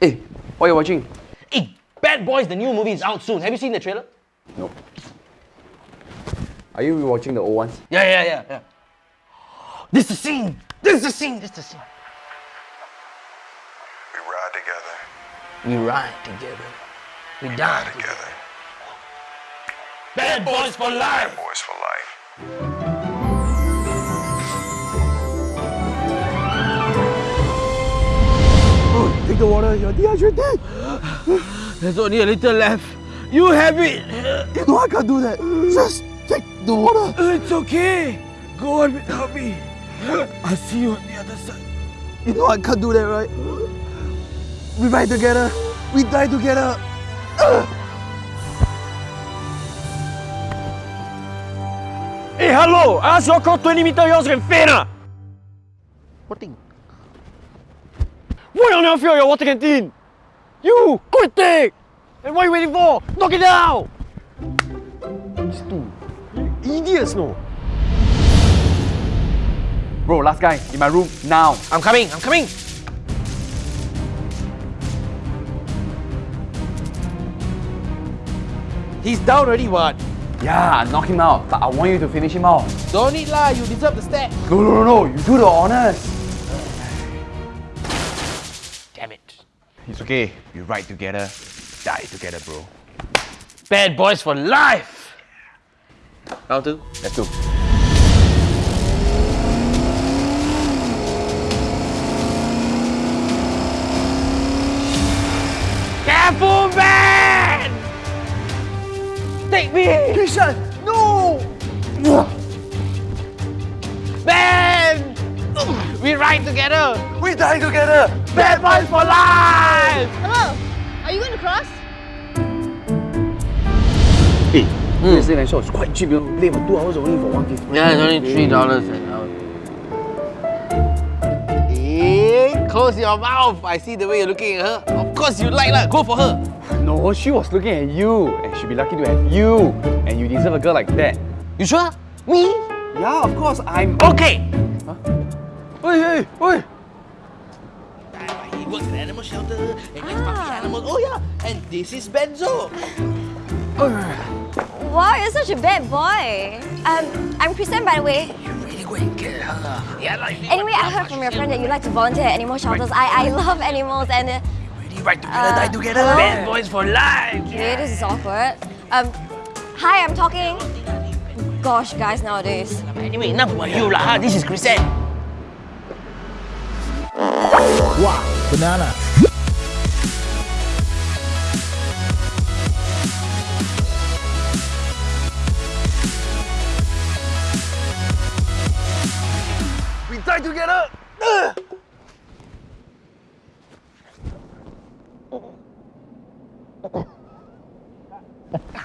Hey, what are you watching? Hey, Bad Boys, the new movie is out soon. Have you seen the trailer? No. Are you rewatching the old ones? Yeah, yeah, yeah, yeah. This is the scene. This is the scene. This is the scene. We ride together. We ride together. We die together. Together. Bad Boys for life. Bad Boys for life. Take the water, you're dehydrated. There's only a little left. You have it. You know I can't do that. Just take the water. It's okay. Go on without me. I'll see you on the other side. You know I can't do that, right? We ride together. We die together. Hey, hello! I asked you to 20 meter yours can faint! What thing? Why on earth are you your water canteen? You! Quick take! And what are you waiting for? Knock it down! These two. You idiots, no? Bro, last guy, in my room, now. I'm coming. I'm coming. He's down already, what? Yeah, knock him out. But I want you to finish him off. Don't need lah. You deserve the stack. No, no, no, no. You do the honors. Damn it. It's okay. We ride together, die together, bro. Bad Boys for life. Round two. Let's go. Careful, man! Take me! Kishan, no! We together! We die together. Bad Boys for life! Hello, are you going to cross? Hey, hmm. this late night show is quite cheap, you know. Play for two hours only for 150. Yeah, it's only three dollars an hour. Hey, close your mouth! I see the way you're looking at her. Of course you like lah. Go for her. No, she was looking at you. And she'd be lucky to have you. And you deserve a girl like that. You sure? Me? Yeah, of course, I'm... Okay. Hey, hey, hey! He works at animal shelter and gets puppy animals. Oh yeah, and this is Benzo. Wow, you're such a bad boy. Um, I'm Kristen, by the way. You really go and get her. Yeah, like. Anyway, I heard from your friend that you like to volunteer at animal shelters. I, I love animals and... Uh, Really right together, Uh, die together. hello? Bad boys for life. okay, this is awkward. Um, hi, I'm talking. Gosh, guys nowadays. Anyway, enough about you lah. This is Kristen. Wow, banana. We try to die together!